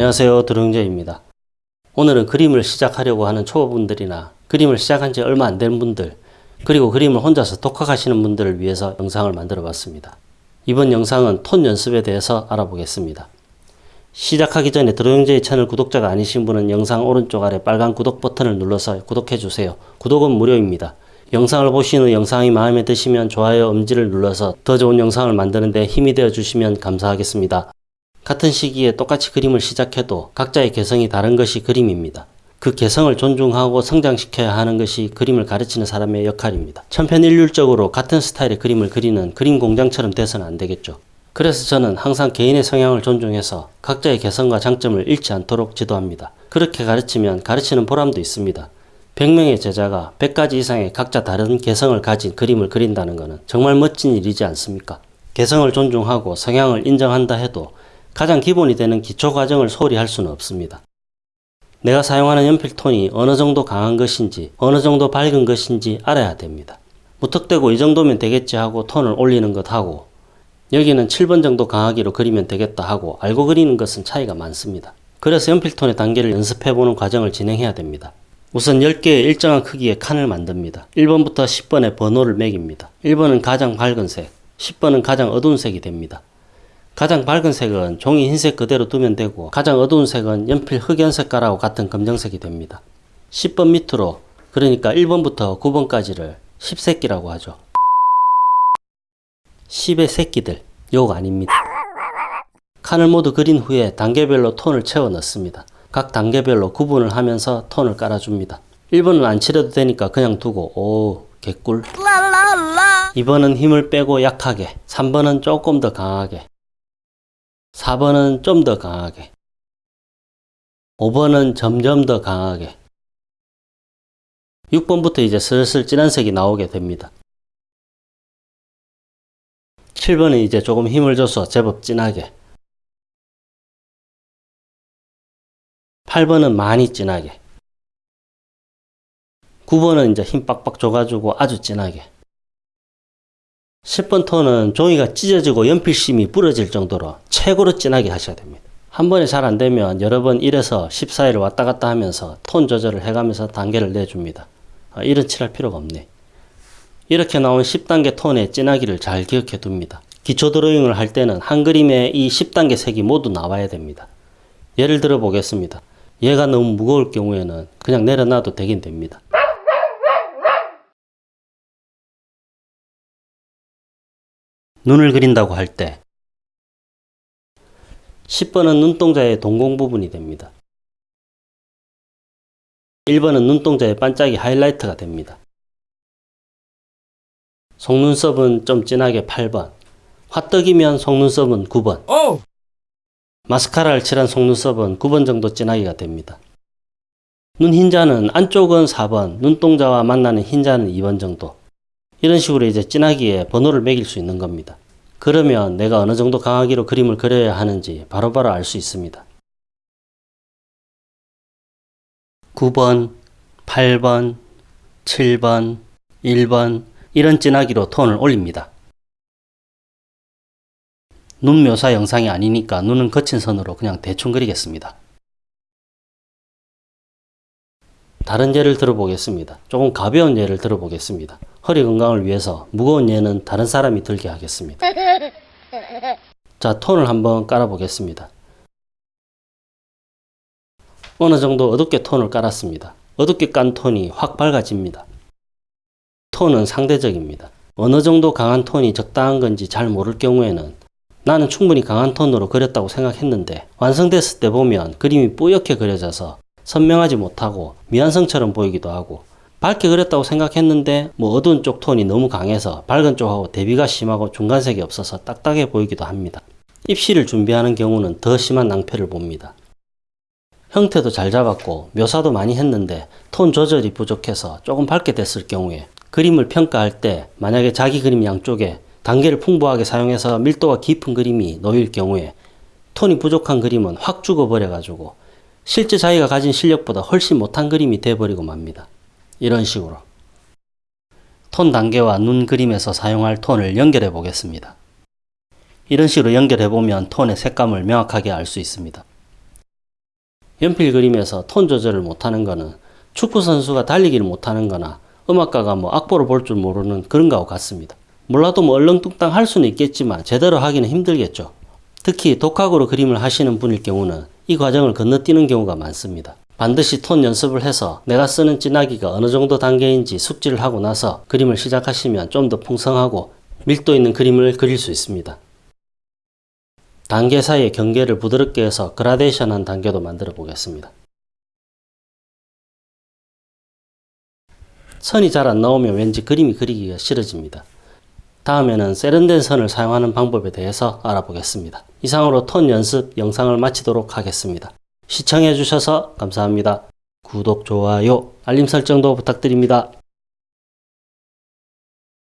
안녕하세요 드릉제입니다. 오늘은 그림을 시작하려고 하는 초보분들이나 그림을 시작한 지 얼마 안 된 분들 그리고 그림을 혼자서 독학하시는 분들을 위해서 영상을 만들어 봤습니다. 이번 영상은 톤 연습에 대해서 알아보겠습니다. 시작하기 전에 드로잉제이 채널 구독자가 아니신 분은 영상 오른쪽 아래 빨간 구독 버튼을 눌러서 구독해 주세요. 구독은 무료입니다. 영상을 보신 후 영상이 마음에 드시면 좋아요 음지를 눌러서 더 좋은 영상을 만드는 데 힘이 되어 주시면 감사하겠습니다. 같은 시기에 똑같이 그림을 시작해도 각자의 개성이 다른 것이 그림입니다. 그 개성을 존중하고 성장시켜야 하는 것이 그림을 가르치는 사람의 역할입니다. 천편일률적으로 같은 스타일의 그림을 그리는 그림 공장처럼 돼서는 안 되겠죠. 그래서 저는 항상 개인의 성향을 존중해서 각자의 개성과 장점을 잃지 않도록 지도합니다. 그렇게 가르치면 가르치는 보람도 있습니다. 100명의 제자가 100가지 이상의 각자 다른 개성을 가진 그림을 그린다는 것은 정말 멋진 일이지 않습니까? 개성을 존중하고 성향을 인정한다 해도 가장 기본이 되는 기초 과정을 소홀히 할 수는 없습니다. 내가 사용하는 연필 톤이 어느 정도 강한 것인지 어느 정도 밝은 것인지 알아야 됩니다. 무턱대고 이 정도면 되겠지 하고 톤을 올리는 것 하고 여기는 7번 정도 강하기로 그리면 되겠다 하고 알고 그리는 것은 차이가 많습니다. 그래서 연필톤의 단계를 연습해보는 과정을 진행해야 됩니다. 우선 10개의 일정한 크기의 칸을 만듭니다. 1번부터 10번의 번호를 매깁니다. 1번은 가장 밝은 색, 10번은 가장 어두운 색이 됩니다. 가장 밝은 색은 종이 흰색 그대로 두면 되고 가장 어두운 색은 연필 흑연 색깔하고 같은 검정색이 됩니다. 10번 밑으로 그러니까 1번부터 9번까지를 10새끼라고 하죠. 10의 새끼들 욕 아닙니다. 칸을 모두 그린 후에 단계별로 톤을 채워 넣습니다. 각 단계별로 구분을 하면서 톤을 깔아줍니다. 1번은 안 칠해도 되니까 그냥 두고 오 개꿀 2번은 힘을 빼고 약하게 3번은 조금 더 강하게 4번은 좀 더 강하게. 5번은 점점 더 강하게. 6번부터 이제 슬슬 진한 색이 나오게 됩니다. 7번은 이제 조금 힘을 줘서 제법 진하게. 8번은 많이 진하게. 9번은 이제 힘 빡빡 줘가지고 아주 진하게 10번 톤은 종이가 찢어지고 연필심이 부러질 정도로 최고로 진하게 하셔야 됩니다. 한 번에 잘 안되면 여러 번 1에서 10 사이를 왔다 갔다 하면서 톤 조절을 해가면서 단계를 내줍니다. 아, 이런 칠할 필요가 없네. 이렇게 나온 10단계 톤의 진하기를 잘 기억해 둡니다. 기초 드로잉을 할 때는 한 그림에 이 10단계 색이 모두 나와야 됩니다. 예를 들어 보겠습니다. 얘가 너무 무거울 경우에는 그냥 내려놔도 되긴 됩니다. 눈을 그린다고 할 때 10번은 눈동자의 동공 부분이 됩니다. 1번은 눈동자의 반짝이 하이라이트가 됩니다. 속눈썹은 좀 진하게 8번 화떡이면 속눈썹은 9번 오! 마스카라를 칠한 속눈썹은 9번 정도 진하기가 됩니다. 눈 흰자는 안쪽은 4번, 눈동자와 만나는 흰자는 2번 정도 이런 식으로 이제 진하기에 번호를 매길 수 있는 겁니다. 그러면 내가 어느 정도 강하기로 그림을 그려야 하는지 바로바로 알 수 있습니다. 9번, 8번, 7번, 1번 이런 진하기로 톤을 올립니다. 눈 묘사 영상이 아니니까 눈은 거친 선으로 그냥 대충 그리겠습니다. 다른 예를 들어보겠습니다. 조금 가벼운 예를 들어보겠습니다. 허리 건강을 위해서 무거운 예는 다른 사람이 들게 하겠습니다. 자, 톤을 한번 깔아보겠습니다. 어느 정도 어둡게 톤을 깔았습니다. 어둡게 깐 톤이 확 밝아집니다. 톤은 상대적입니다. 어느 정도 강한 톤이 적당한 건지 잘 모를 경우에는 나는 충분히 강한 톤으로 그렸다고 생각했는데 완성됐을 때 보면 그림이 뿌옇게 그려져서 선명하지 못하고 미완성처럼 보이기도 하고 밝게 그렸다고 생각했는데 뭐 어두운 쪽 톤이 너무 강해서 밝은 쪽하고 대비가 심하고 중간색이 없어서 딱딱해 보이기도 합니다. 입시를 준비하는 경우는 더 심한 낭패를 봅니다. 형태도 잘 잡았고 묘사도 많이 했는데 톤 조절이 부족해서 조금 밝게 됐을 경우에 그림을 평가할 때 만약에 자기 그림 양쪽에 단계를 풍부하게 사용해서 밀도가 깊은 그림이 놓일 경우에 톤이 부족한 그림은 확 죽어버려 가지고 실제 자기가 가진 실력보다 훨씬 못한 그림이 돼버리고 맙니다. 이런 식으로 톤 단계와 눈 그림에서 사용할 톤을 연결해 보겠습니다. 이런 식으로 연결해 보면 톤의 색감을 명확하게 알 수 있습니다. 연필 그림에서 톤 조절을 못하는 거는 축구 선수가 달리기를 못하는 거나 음악가가 뭐 악보를 볼 줄 모르는 그런 거하고 같습니다. 몰라도 뭐 얼렁뚱땅 할 수는 있겠지만 제대로 하기는 힘들겠죠. 특히 독학으로 그림을 하시는 분일 경우는 이 과정을 건너뛰는 경우가 많습니다. 반드시 톤 연습을 해서 내가 쓰는 진하기가 어느 정도 단계인지 숙지를 하고 나서 그림을 시작하시면 좀 더 풍성하고 밀도 있는 그림을 그릴 수 있습니다. 단계 사이의 경계를 부드럽게 해서 그라데이션한 단계도 만들어 보겠습니다. 선이 잘 안 나오면 왠지 그림이 그리기가 싫어집니다. 다음에는 세련된 선을 사용하는 방법에 대해서 알아보겠습니다. 이상으로 톤 연습 영상을 마치도록 하겠습니다. 시청해 주셔서 감사합니다. 구독, 좋아요, 알림 설정도 부탁드립니다.